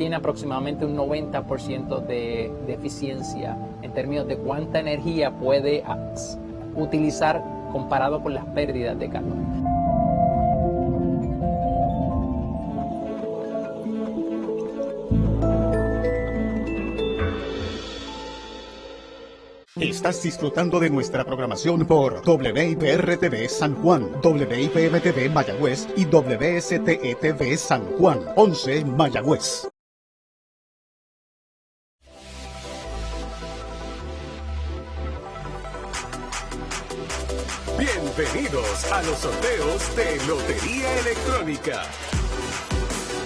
tiene aproximadamente un 90% de, de eficiencia en términos de cuánta energía puede utilizar comparado con las pérdidas de calor. Estás disfrutando de nuestra programación por WIPR-TV San Juan, WIPM-TV Mayagüez y WSTE-TV San Juan, 11 Mayagüez. Bienvenidos a los sorteos de Lotería Electrónica.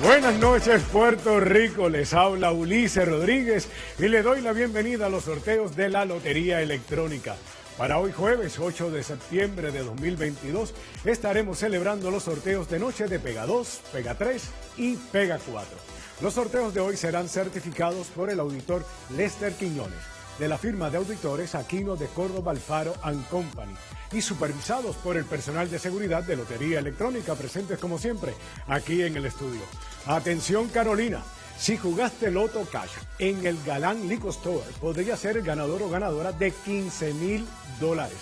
Buenas noches Puerto Rico, les habla Ulises Rodríguez y le doy la bienvenida a los sorteos de la Lotería Electrónica. Para hoy jueves 8 de septiembre de 2022 estaremos celebrando los sorteos de noche de Pega 2, Pega 3 y Pega 4. Los sorteos de hoy serán certificados por el auditor Lester Quiñones de la firma de auditores Aquino de Córdoba Alfaro and Company y supervisados por el personal de seguridad de Lotería Electrónica presentes como siempre aquí en el estudio. Atención Carolina, si jugaste Loto Cash en el Galán Liquor Store, podría ser el ganador o ganadora de 15 mil dólares.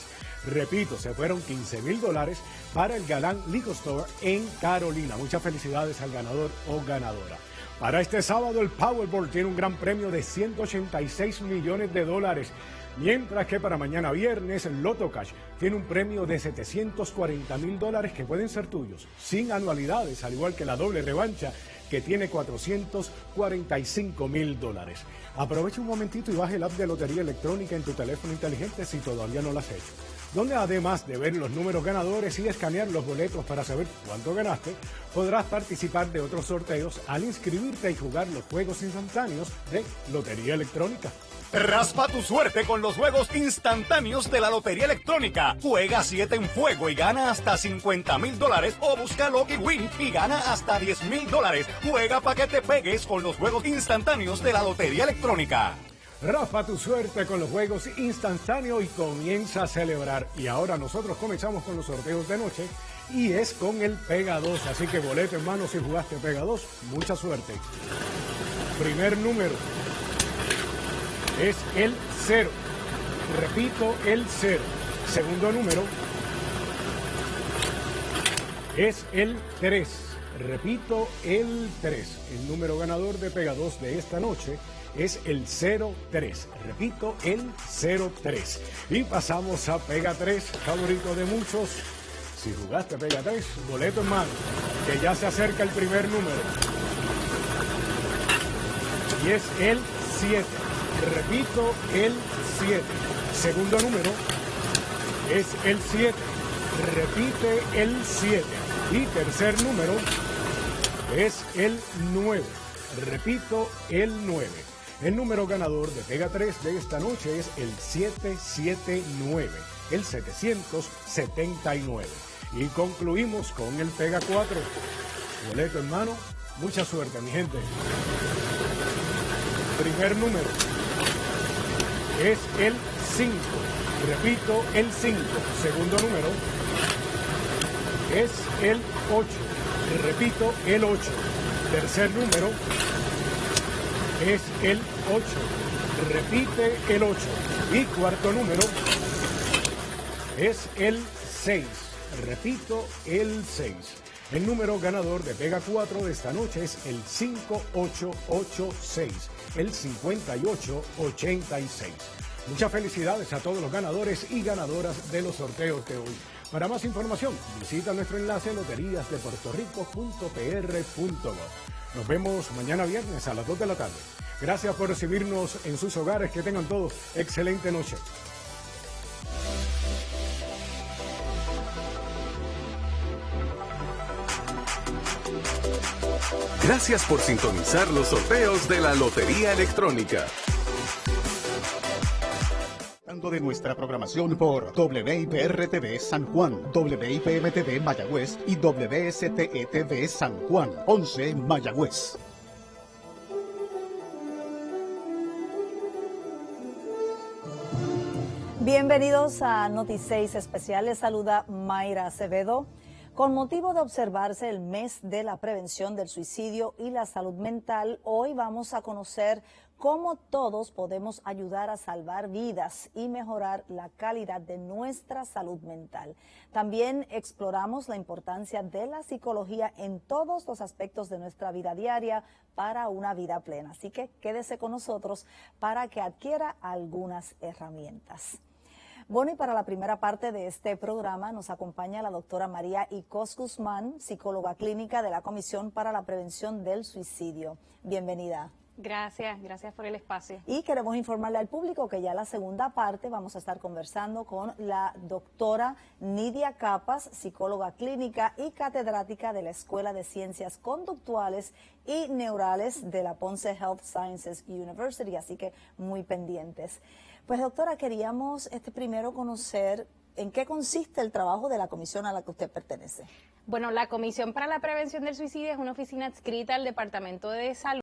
Repito, se fueron 15 mil dólares para el Galán Liquor Store en Carolina. Muchas felicidades al ganador o ganadora. Para este sábado el Powerball tiene un gran premio de 186 millones de dólares. Mientras que para mañana viernes el Loto Cash tiene un premio de 740 mil dólares que pueden ser tuyos, sin anualidades, al igual que la doble revancha que tiene 445 mil dólares. Aprovecha un momentito y baja el app de Lotería Electrónica en tu teléfono inteligente si todavía no lo has hecho donde además de ver los números ganadores y escanear los boletos para saber cuánto ganaste, podrás participar de otros sorteos al inscribirte y jugar los juegos instantáneos de Lotería Electrónica. Raspa tu suerte con los juegos instantáneos de la Lotería Electrónica. Juega 7 en fuego y gana hasta 50 mil dólares o busca Lucky Win y gana hasta 10 mil dólares. Juega para que te pegues con los juegos instantáneos de la Lotería Electrónica. Rafa tu suerte con los juegos instantáneos y comienza a celebrar. Y ahora nosotros comenzamos con los sorteos de noche y es con el Pega 2. Así que boleto en mano si jugaste Pega 2, mucha suerte. Primer número es el 0. Repito, el 0. Segundo número es el 3. Repito, el 3. El número ganador de Pega 2 de esta noche es el 03. Repito, el 03. Y pasamos a Pega 3, favorito de muchos. Si jugaste Pega 3, boleto en mano, que ya se acerca el primer número. Y es el 7. Repito, el 7. Segundo número es el 7. Repite el 7. Y tercer número es el 9. Repito, el 9. El número ganador de Pega 3 de esta noche es el 779, el 779. Y concluimos con el Pega 4. Boleto en mano, mucha suerte mi gente. Primer número es el 5. Repito, el 5. Segundo número es el 8. Repito, el 8. Tercer número es el 8. Repite el 8. Y cuarto número es el 6. Repito, el 6. El número ganador de Pega 4 de esta noche es el 5886, el 5886. Muchas felicidades a todos los ganadores y ganadoras de los sorteos de hoy. Para más información, visita nuestro enlace loteríasdepuertorico.pr.gov. Nos vemos mañana viernes a las 2 de la tarde. Gracias por recibirnos en sus hogares. Que tengan todos excelente noche. Gracias por sintonizar los sorteos de la Lotería Electrónica de nuestra programación por WIPR-TV San Juan, WIPM-TV Mayagüez y WSTE-TV San Juan, 11 Mayagüez. Bienvenidos a Noti6 Especial. Les saluda Mayra Acevedo. Con motivo de observarse el mes de la prevención del suicidio y la salud mental, hoy vamos a conocer cómo todos podemos ayudar a salvar vidas y mejorar la calidad de nuestra salud mental. También exploramos la importancia de la psicología en todos los aspectos de nuestra vida diaria para una vida plena. Así que quédese con nosotros para que adquiera algunas herramientas. Bueno, y para la primera parte de este programa nos acompaña la doctora María Icos Guzmán, psicóloga clínica de la Comisión para la Prevención del Suicidio. Bienvenida. Gracias, gracias por el espacio. Y queremos informarle al público que ya la segunda parte vamos a estar conversando con la doctora Nidia Capas, psicóloga clínica y catedrática de la Escuela de Ciencias Conductuales y Neurales de la Ponce Health Sciences University, así que muy pendientes. Pues doctora, queríamos este primero conocer en qué consiste el trabajo de la comisión a la que usted pertenece. Bueno, la Comisión para la Prevención del Suicidio es una oficina adscrita al Departamento de Salud